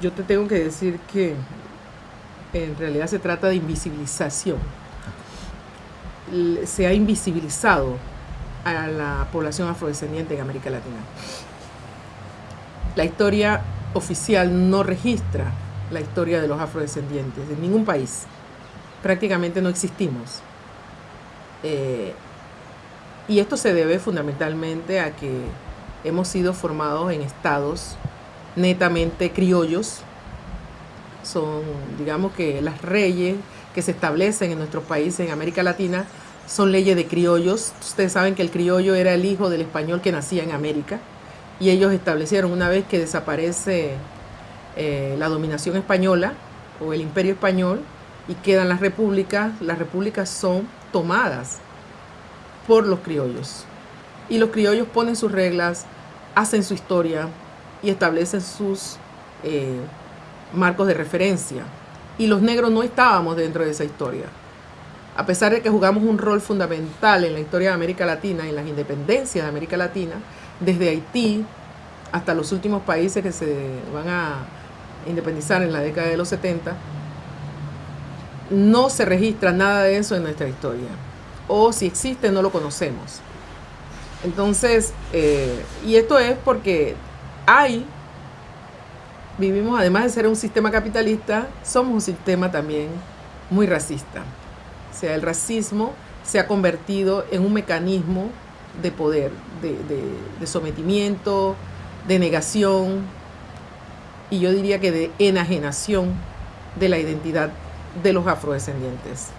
yo te tengo que decir que en realidad se trata de invisibilización. Se ha invisibilizado a la población afrodescendiente en América Latina. La historia oficial no registra la historia de los afrodescendientes en ningún país. Prácticamente no existimos. Eh, y esto se debe fundamentalmente a que hemos sido formados en estados netamente criollos. Son, digamos que las reyes que se establecen en nuestros países, en América Latina, son leyes de criollos. Ustedes saben que el criollo era el hijo del español que nacía en América. Y ellos establecieron, una vez que desaparece eh, la dominación española o el imperio español y quedan las repúblicas, las repúblicas son tomadas por los criollos. Y los criollos ponen sus reglas, hacen su historia y establecen sus eh, marcos de referencia. Y los negros no estábamos dentro de esa historia. A pesar de que jugamos un rol fundamental en la historia de América Latina, en las independencias de América Latina, desde Haití hasta los últimos países que se van a independizar en la década de los 70, no se registra nada de eso en nuestra historia. O si existe, no lo conocemos. Entonces, eh, y esto es porque hay, vivimos, además de ser un sistema capitalista, somos un sistema también muy racista. O sea, el racismo se ha convertido en un mecanismo de poder, de sometimiento, de negación y yo diría que de enajenación de la identidad de los afrodescendientes.